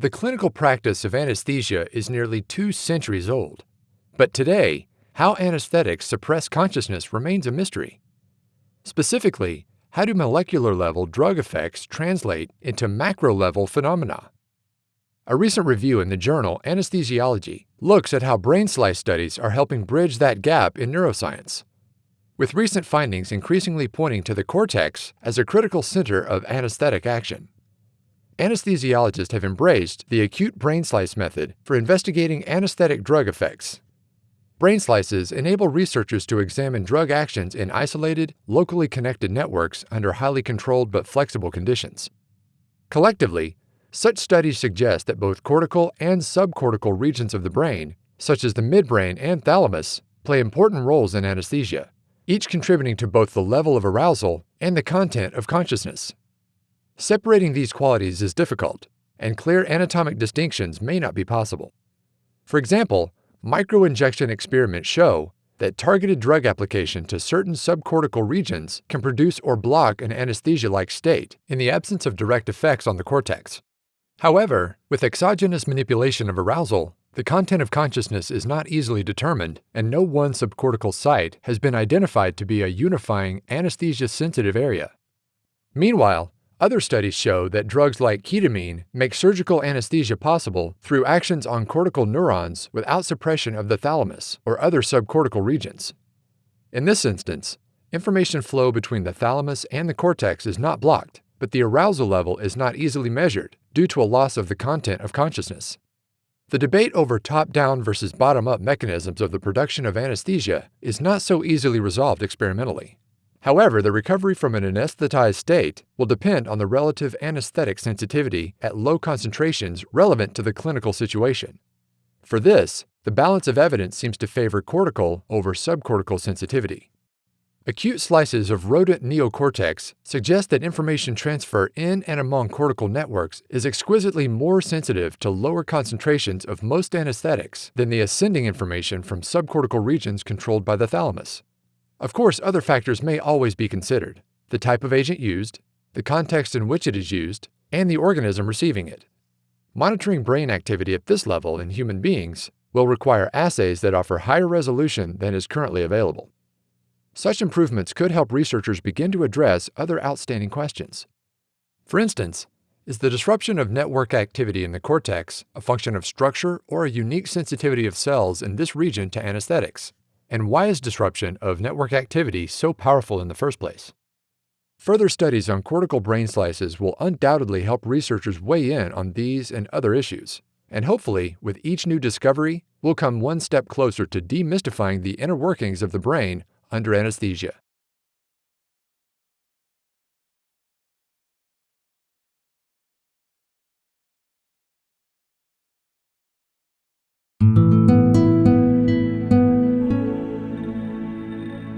The clinical practice of anesthesia is nearly two centuries old. But today, how anesthetics suppress consciousness remains a mystery. Specifically, how do molecular level drug effects translate into macro level phenomena? A recent review in the journal Anesthesiology looks at how brain slice studies are helping bridge that gap in neuroscience. With recent findings increasingly pointing to the cortex as a critical center of anesthetic action anesthesiologists have embraced the acute brain slice method for investigating anesthetic drug effects. Brain slices enable researchers to examine drug actions in isolated, locally connected networks under highly controlled but flexible conditions. Collectively, such studies suggest that both cortical and subcortical regions of the brain, such as the midbrain and thalamus, play important roles in anesthesia, each contributing to both the level of arousal and the content of consciousness. Separating these qualities is difficult, and clear anatomic distinctions may not be possible. For example, microinjection experiments show that targeted drug application to certain subcortical regions can produce or block an anesthesia-like state in the absence of direct effects on the cortex. However, with exogenous manipulation of arousal, the content of consciousness is not easily determined, and no one subcortical site has been identified to be a unifying anesthesia-sensitive area. Meanwhile, other studies show that drugs like ketamine make surgical anesthesia possible through actions on cortical neurons without suppression of the thalamus or other subcortical regions. In this instance, information flow between the thalamus and the cortex is not blocked, but the arousal level is not easily measured due to a loss of the content of consciousness. The debate over top-down versus bottom-up mechanisms of the production of anesthesia is not so easily resolved experimentally. However, the recovery from an anesthetized state will depend on the relative anesthetic sensitivity at low concentrations relevant to the clinical situation. For this, the balance of evidence seems to favor cortical over subcortical sensitivity. Acute slices of rodent neocortex suggest that information transfer in and among cortical networks is exquisitely more sensitive to lower concentrations of most anesthetics than the ascending information from subcortical regions controlled by the thalamus. Of course, other factors may always be considered the type of agent used, the context in which it is used, and the organism receiving it. Monitoring brain activity at this level in human beings will require assays that offer higher resolution than is currently available. Such improvements could help researchers begin to address other outstanding questions. For instance, is the disruption of network activity in the cortex a function of structure or a unique sensitivity of cells in this region to anesthetics? And why is disruption of network activity so powerful in the first place? Further studies on cortical brain slices will undoubtedly help researchers weigh in on these and other issues. And hopefully, with each new discovery, we'll come one step closer to demystifying the inner workings of the brain under anesthesia.